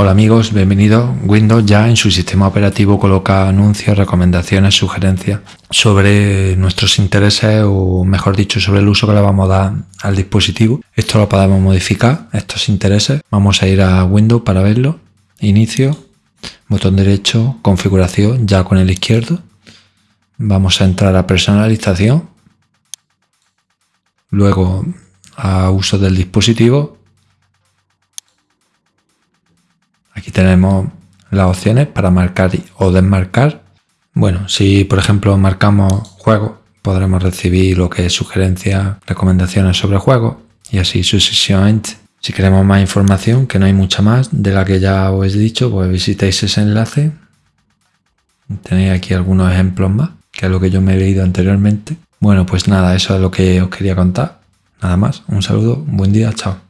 Hola amigos, bienvenidos. Windows ya en su sistema operativo coloca anuncios, recomendaciones, sugerencias sobre nuestros intereses o mejor dicho sobre el uso que le vamos a dar al dispositivo. Esto lo podemos modificar, estos intereses. Vamos a ir a Windows para verlo. Inicio, botón derecho, configuración ya con el izquierdo. Vamos a entrar a personalización. Luego a uso del dispositivo Aquí tenemos las opciones para marcar o desmarcar. Bueno, si por ejemplo marcamos juego, podremos recibir lo que es sugerencias, recomendaciones sobre juegos y así sucesivamente. Si queremos más información, que no hay mucha más de la que ya os he dicho, pues visitéis ese enlace. Tenéis aquí algunos ejemplos más, que es lo que yo me he leído anteriormente. Bueno, pues nada, eso es lo que os quería contar. Nada más, un saludo, buen día, chao.